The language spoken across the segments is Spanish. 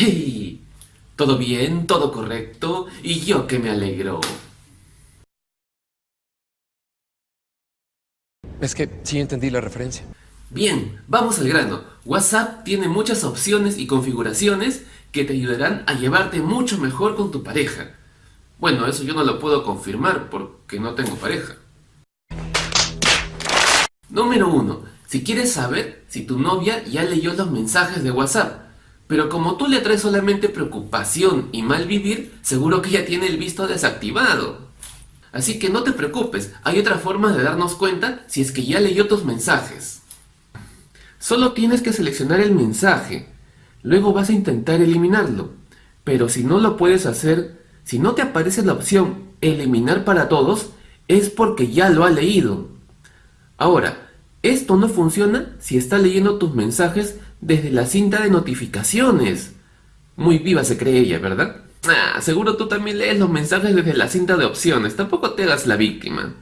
¡Hey! ¿Todo bien? ¿Todo correcto? Y yo que me alegro. Es que sí entendí la referencia. Bien, vamos al grano. WhatsApp tiene muchas opciones y configuraciones que te ayudarán a llevarte mucho mejor con tu pareja. Bueno, eso yo no lo puedo confirmar porque no tengo pareja. Número 1. Si quieres saber si tu novia ya leyó los mensajes de WhatsApp, pero como tú le traes solamente preocupación y mal vivir, seguro que ella tiene el visto desactivado. Así que no te preocupes, hay otra forma de darnos cuenta si es que ya leyó tus mensajes. Solo tienes que seleccionar el mensaje, luego vas a intentar eliminarlo. Pero si no lo puedes hacer, si no te aparece la opción eliminar para todos, es porque ya lo ha leído. Ahora, esto no funciona si está leyendo tus mensajes desde la cinta de notificaciones. Muy viva se cree ella, ¿verdad? Ah, seguro tú también lees los mensajes desde la cinta de opciones, tampoco te hagas la víctima.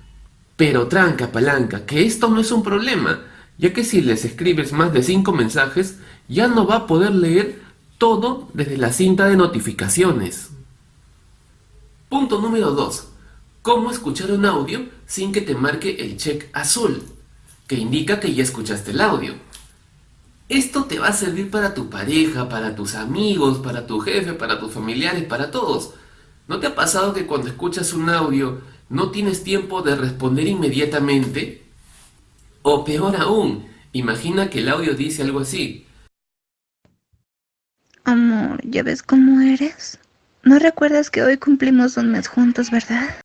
Pero tranca palanca, que esto no es un problema, ya que si les escribes más de 5 mensajes, ya no va a poder leer todo desde la cinta de notificaciones. Punto número 2. Cómo escuchar un audio sin que te marque el check azul, que indica que ya escuchaste el audio. Esto te va a servir para tu pareja, para tus amigos, para tu jefe, para tus familiares, para todos. ¿No te ha pasado que cuando escuchas un audio no tienes tiempo de responder inmediatamente? O peor aún, imagina que el audio dice algo así. Amor, ¿ya ves cómo eres? ¿No recuerdas que hoy cumplimos un mes juntos, verdad?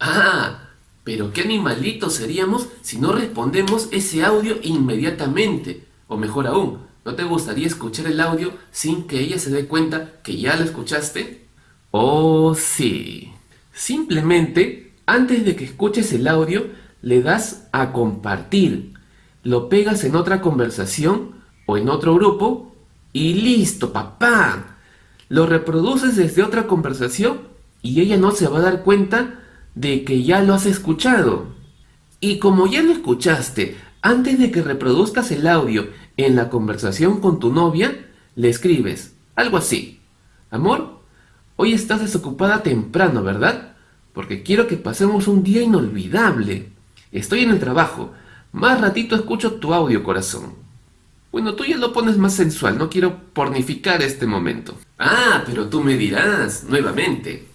Ah, pero qué animalitos seríamos si no respondemos ese audio inmediatamente. O mejor aún, ¿no te gustaría escuchar el audio sin que ella se dé cuenta que ya lo escuchaste? Oh, sí. Simplemente, antes de que escuches el audio, le das a compartir. Lo pegas en otra conversación o en otro grupo y listo, papá. Lo reproduces desde otra conversación y ella no se va a dar cuenta de que ya lo has escuchado. Y como ya lo escuchaste, antes de que reproduzcas el audio en la conversación con tu novia, le escribes algo así. Amor, hoy estás desocupada temprano, ¿verdad? Porque quiero que pasemos un día inolvidable. Estoy en el trabajo. Más ratito escucho tu audio, corazón. Bueno, tú ya lo pones más sensual, no quiero pornificar este momento. Ah, pero tú me dirás, nuevamente.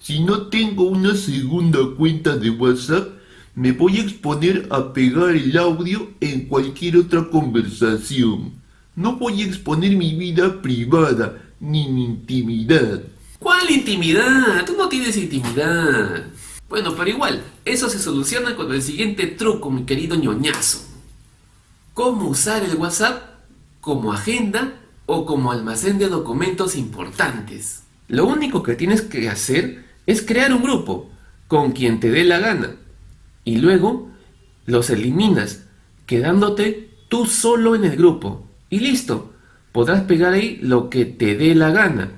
Si no tengo una segunda cuenta de WhatsApp, me voy a exponer a pegar el audio en cualquier otra conversación. No voy a exponer mi vida privada, ni mi intimidad. ¿Cuál intimidad? Tú no tienes intimidad. Bueno, pero igual, eso se soluciona con el siguiente truco, mi querido ñoñazo. ¿Cómo usar el WhatsApp como agenda o como almacén de documentos importantes? Lo único que tienes que hacer es crear un grupo con quien te dé la gana y luego los eliminas quedándote tú solo en el grupo y listo, podrás pegar ahí lo que te dé la gana.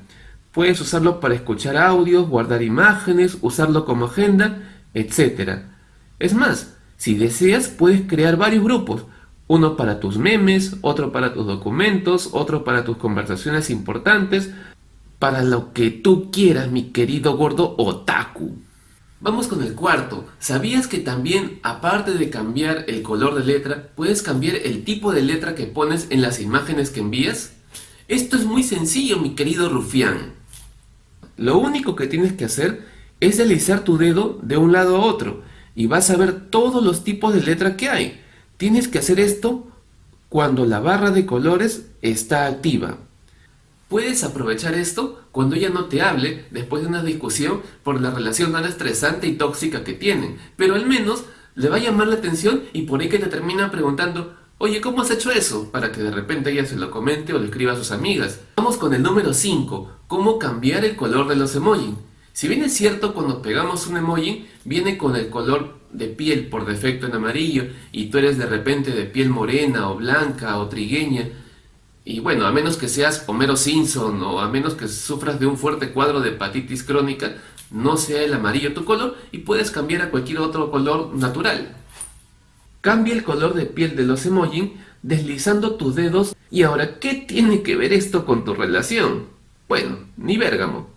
Puedes usarlo para escuchar audios, guardar imágenes, usarlo como agenda, etc. Es más, si deseas puedes crear varios grupos, uno para tus memes, otro para tus documentos, otro para tus conversaciones importantes, para lo que tú quieras, mi querido gordo otaku. Vamos con el cuarto. ¿Sabías que también, aparte de cambiar el color de letra, puedes cambiar el tipo de letra que pones en las imágenes que envías? Esto es muy sencillo, mi querido rufián. Lo único que tienes que hacer es deslizar tu dedo de un lado a otro y vas a ver todos los tipos de letra que hay. Tienes que hacer esto cuando la barra de colores está activa. Puedes aprovechar esto cuando ella no te hable después de una discusión por la relación tan estresante y tóxica que tienen, pero al menos le va a llamar la atención y por ahí que te termina preguntando Oye, ¿cómo has hecho eso? Para que de repente ella se lo comente o le escriba a sus amigas. Vamos con el número 5. ¿Cómo cambiar el color de los emojis? Si bien es cierto cuando pegamos un emoji, viene con el color de piel por defecto en amarillo y tú eres de repente de piel morena o blanca o trigueña, y bueno, a menos que seas Homero Simpson o a menos que sufras de un fuerte cuadro de hepatitis crónica, no sea el amarillo tu color y puedes cambiar a cualquier otro color natural. Cambia el color de piel de los emojis deslizando tus dedos. Y ahora, ¿qué tiene que ver esto con tu relación? Bueno, ni Bérgamo.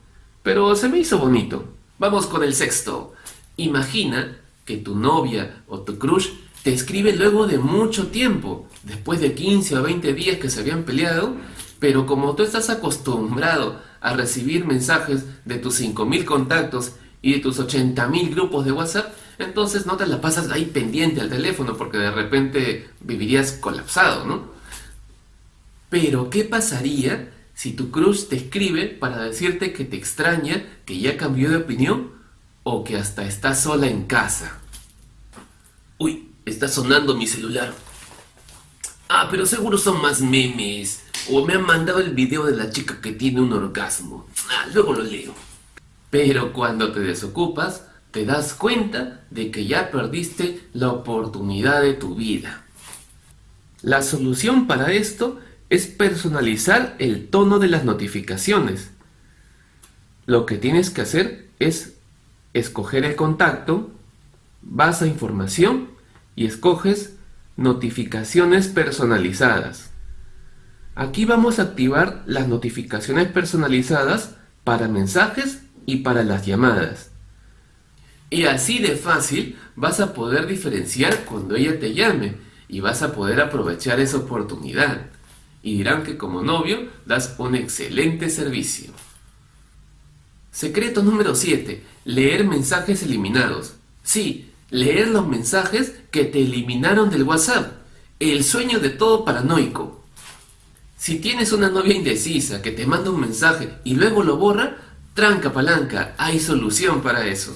Pero se me hizo bonito. Vamos con el sexto. Imagina que tu novia o tu crush te escribe luego de mucho tiempo, después de 15 o 20 días que se habían peleado, pero como tú estás acostumbrado a recibir mensajes de tus 5.000 contactos y de tus 80.000 grupos de WhatsApp, entonces no te la pasas ahí pendiente al teléfono porque de repente vivirías colapsado, ¿no? Pero, ¿qué pasaría si tu crush te escribe para decirte que te extraña, que ya cambió de opinión o que hasta está sola en casa? Uy, está sonando mi celular. Ah, pero seguro son más memes. O me han mandado el video de la chica que tiene un orgasmo. Ah, luego lo leo. Pero cuando te desocupas, te das cuenta de que ya perdiste la oportunidad de tu vida. La solución para esto es personalizar el tono de las notificaciones. Lo que tienes que hacer es escoger el contacto, vas a información y escoges notificaciones personalizadas. Aquí vamos a activar las notificaciones personalizadas para mensajes y para las llamadas. Y así de fácil vas a poder diferenciar cuando ella te llame y vas a poder aprovechar esa oportunidad. Y dirán que como novio das un excelente servicio. Secreto número 7. Leer mensajes eliminados. Sí, leer los mensajes que te eliminaron del WhatsApp. El sueño de todo paranoico. Si tienes una novia indecisa que te manda un mensaje y luego lo borra, tranca palanca, hay solución para eso.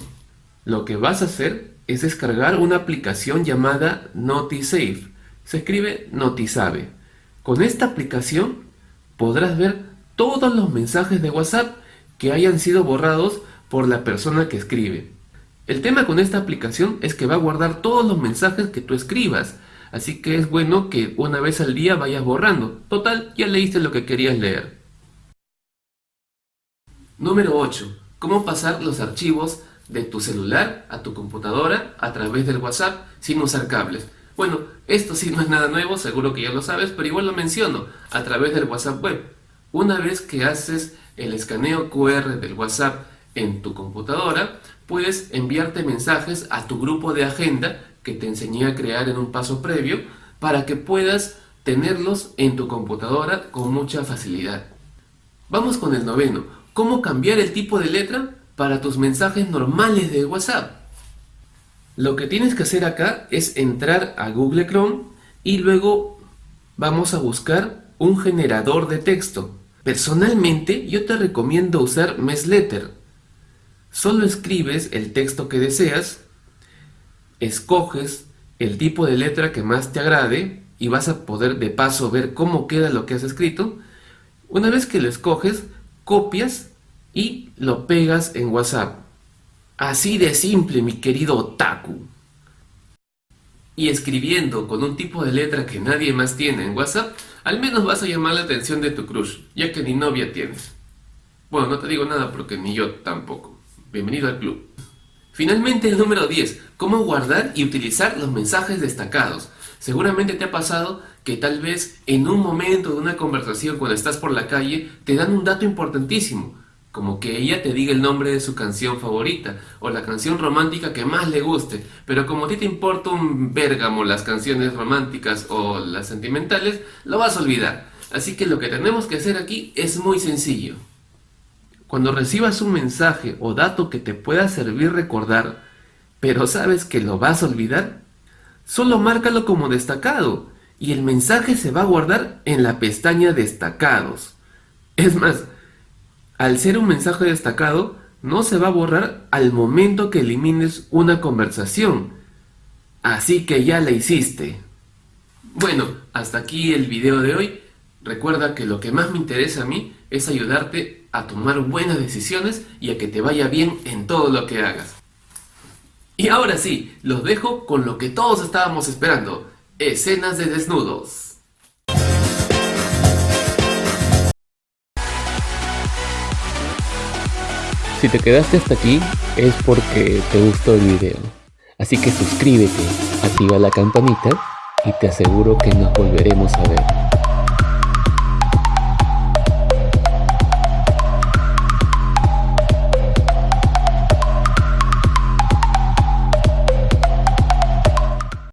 Lo que vas a hacer es descargar una aplicación llamada NotiSafe. Se escribe NotiSabe. Con esta aplicación podrás ver todos los mensajes de WhatsApp que hayan sido borrados por la persona que escribe. El tema con esta aplicación es que va a guardar todos los mensajes que tú escribas, así que es bueno que una vez al día vayas borrando. Total, ya leíste lo que querías leer. Número 8. Cómo pasar los archivos de tu celular a tu computadora a través del WhatsApp sin usar cables. Bueno, esto sí no es nada nuevo, seguro que ya lo sabes, pero igual lo menciono, a través del WhatsApp web. Una vez que haces el escaneo QR del WhatsApp en tu computadora, puedes enviarte mensajes a tu grupo de agenda que te enseñé a crear en un paso previo para que puedas tenerlos en tu computadora con mucha facilidad. Vamos con el noveno. ¿Cómo cambiar el tipo de letra para tus mensajes normales de WhatsApp? Lo que tienes que hacer acá es entrar a Google Chrome y luego vamos a buscar un generador de texto. Personalmente yo te recomiendo usar Mesletter Solo escribes el texto que deseas, escoges el tipo de letra que más te agrade y vas a poder de paso ver cómo queda lo que has escrito. Una vez que lo escoges, copias y lo pegas en WhatsApp. Así de simple, mi querido otaku. Y escribiendo con un tipo de letra que nadie más tiene en WhatsApp, al menos vas a llamar la atención de tu crush, ya que ni novia tienes. Bueno, no te digo nada porque ni yo tampoco. Bienvenido al club. Finalmente el número 10. Cómo guardar y utilizar los mensajes destacados. Seguramente te ha pasado que tal vez en un momento de una conversación cuando estás por la calle te dan un dato importantísimo, como que ella te diga el nombre de su canción favorita o la canción romántica que más le guste, pero como a ti te importa un bérgamo las canciones románticas o las sentimentales, lo vas a olvidar. Así que lo que tenemos que hacer aquí es muy sencillo. Cuando recibas un mensaje o dato que te pueda servir recordar, pero sabes que lo vas a olvidar, solo márcalo como destacado y el mensaje se va a guardar en la pestaña destacados. Es más, al ser un mensaje destacado, no se va a borrar al momento que elimines una conversación. Así que ya la hiciste. Bueno, hasta aquí el video de hoy. Recuerda que lo que más me interesa a mí es ayudarte a tomar buenas decisiones y a que te vaya bien en todo lo que hagas. Y ahora sí, los dejo con lo que todos estábamos esperando, escenas de desnudos. Si te quedaste hasta aquí es porque te gustó el video. Así que suscríbete, activa la campanita y te aseguro que nos volveremos a ver.